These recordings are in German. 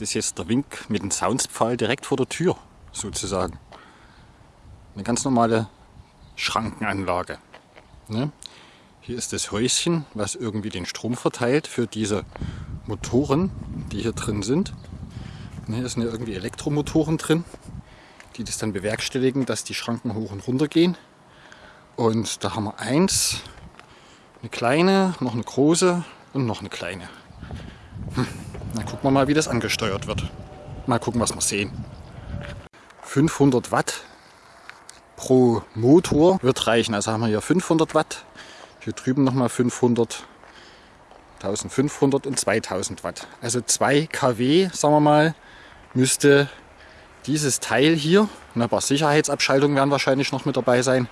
Ist jetzt der Wink mit dem Soundpfahl direkt vor der Tür, sozusagen. Eine ganz normale Schrankenanlage. Ne? Hier ist das Häuschen, was irgendwie den Strom verteilt für diese Motoren, die hier drin sind. Ne, hier sind ja irgendwie Elektromotoren drin, die das dann bewerkstelligen, dass die Schranken hoch und runter gehen. Und da haben wir eins, eine kleine, noch eine große und noch eine kleine. Dann gucken wir mal, wie das angesteuert wird. Mal gucken, was wir sehen. 500 Watt pro Motor wird reichen. Also haben wir hier 500 Watt. Hier drüben nochmal 500, 1500 und 2000 Watt. Also 2 kW, sagen wir mal, müsste dieses Teil hier, ein paar Sicherheitsabschaltungen werden wahrscheinlich noch mit dabei sein,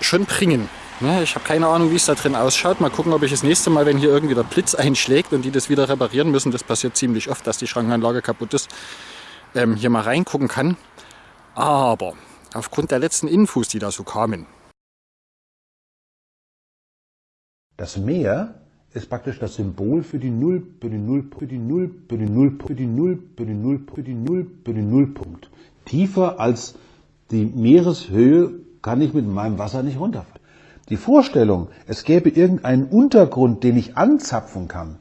schon bringen. Ne, ich habe keine Ahnung, wie es da drin ausschaut. Mal gucken, ob ich das nächste Mal, wenn hier irgendwie der Blitz einschlägt und die das wieder reparieren müssen, das passiert ziemlich oft, dass die Schrankenanlage kaputt ist, ähm, hier mal reingucken kann. Aber aufgrund der letzten Infos, die da so kamen. Das Meer ist praktisch das Symbol für die Null, für die Null, für die Null, für die Null, für die Null, für die Null, für die Null, für die Nullpunkt. Tiefer als die Meereshöhe kann ich mit meinem Wasser nicht runterfallen. Die Vorstellung, es gäbe irgendeinen Untergrund, den ich anzapfen kann,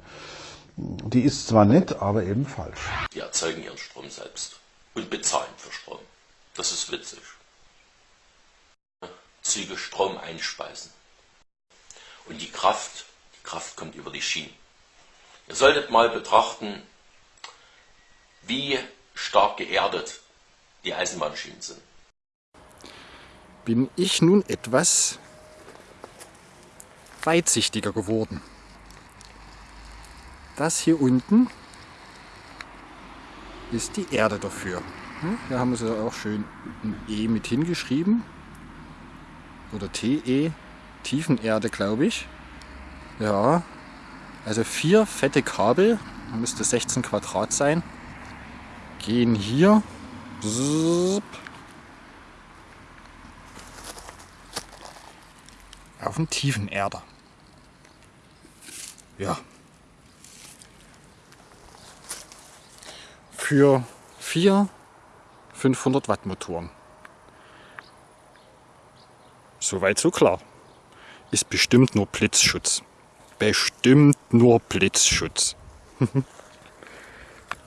die ist zwar nett, aber eben falsch. Die erzeugen ihren Strom selbst und bezahlen für Strom. Das ist witzig. Züge Strom einspeisen. Und die Kraft, die Kraft kommt über die Schienen. Ihr solltet mal betrachten, wie stark geerdet die Eisenbahnschienen sind. Bin ich nun etwas weitsichtiger geworden. Das hier unten ist die Erde dafür. Hier haben sie auch schön ein E mit hingeschrieben. Oder TE, Tiefenerde glaube ich. Ja, also vier fette Kabel, müsste 16 Quadrat sein, gehen hier auf den Tiefenerder. Ja. Für vier 500 Watt Motoren. Soweit so klar. Ist bestimmt nur Blitzschutz. Bestimmt nur Blitzschutz.